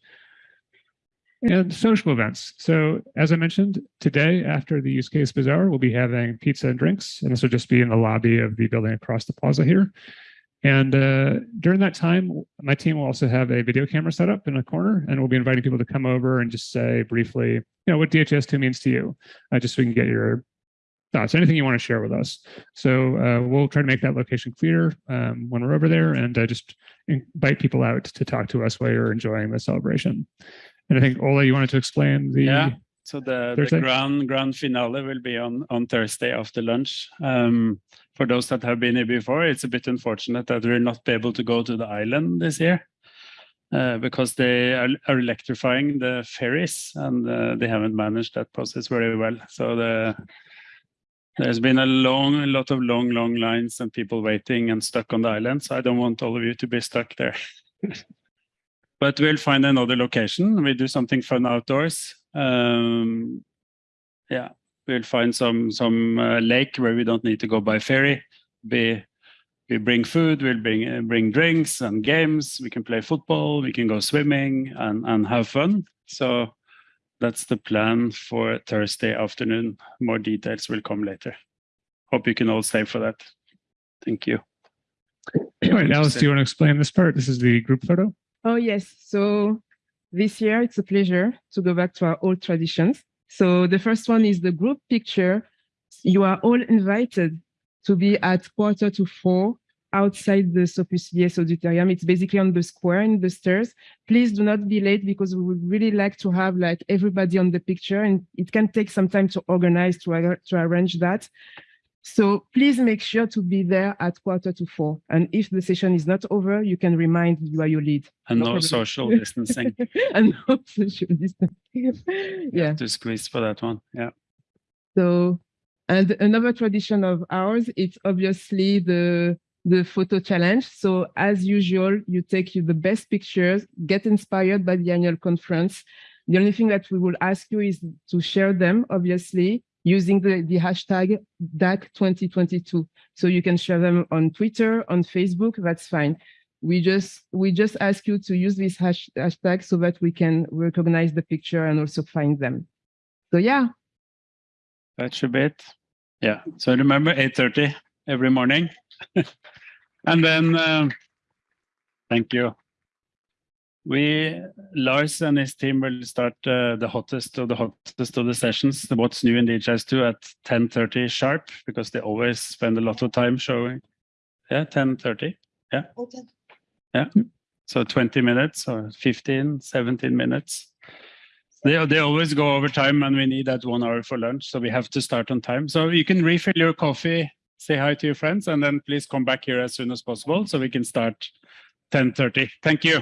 And social events. So as I mentioned, today after the use case bazaar, we'll be having pizza and drinks, and this will just be in the lobby of the building across the plaza here. And uh, during that time, my team will also have a video camera set up in a corner, and we'll be inviting people to come over and just say briefly, you know, what DHIS2 means to you, uh, just so we can get your thoughts, anything you want to share with us. So uh, we'll try to make that location clear um, when we're over there and uh, just invite people out to talk to us while you're enjoying the celebration. And I think Ola, you wanted to explain the Yeah. So the, the grand grand finale will be on on Thursday after lunch. Um, for those that have been here before, it's a bit unfortunate that we'll not be able to go to the island this year uh, because they are, are electrifying the ferries and uh, they haven't managed that process very well. So the there's been a long, a lot of long, long lines and people waiting and stuck on the island. So I don't want all of you to be stuck there. [laughs] but we'll find another location. We do something fun outdoors. Um, yeah, we'll find some some uh, lake where we don't need to go by ferry. Be we bring food, we'll bring uh, bring drinks and games. We can play football, we can go swimming and and have fun. So that's the plan for Thursday afternoon. More details will come later. Hope you can all stay for that. Thank you. All right, Alice, do you want to explain this part? This is the group photo. Oh, yes. So this year, it's a pleasure to go back to our old traditions. So the first one is the group picture. You are all invited to be at quarter to four outside the Sophus Lies Auditorium. It's basically on the square in the stairs. Please do not be late because we would really like to have like everybody on the picture and it can take some time to organize, to, to arrange that. So please make sure to be there at quarter to four. And if the session is not over, you can remind you are your lead. And No no social [laughs] distancing. and no social distancing. [laughs] yeah. To squeeze for that one. Yeah. So, and another tradition of ours, it's obviously the the photo challenge. So as usual, you take you the best pictures, get inspired by the annual conference. The only thing that we will ask you is to share them, obviously, using the, the hashtag DAC 2022. So you can share them on Twitter, on Facebook, that's fine. We just we just ask you to use this hash, hashtag so that we can recognize the picture and also find them. So yeah, That's a bit. Yeah. So remember 8:30 every morning. [laughs] and then um, thank you. We Lars and his team will start uh, the hottest of the hottest of the sessions, what's new in DHIS2 at 10:30 sharp because they always spend a lot of time showing. Yeah, 10:30. Yeah. Yeah. So 20 minutes or 15, 17 minutes. They, they always go over time and we need that one hour for lunch. So we have to start on time. So you can refill your coffee, say hi to your friends, and then please come back here as soon as possible so we can start 10.30. Thank you.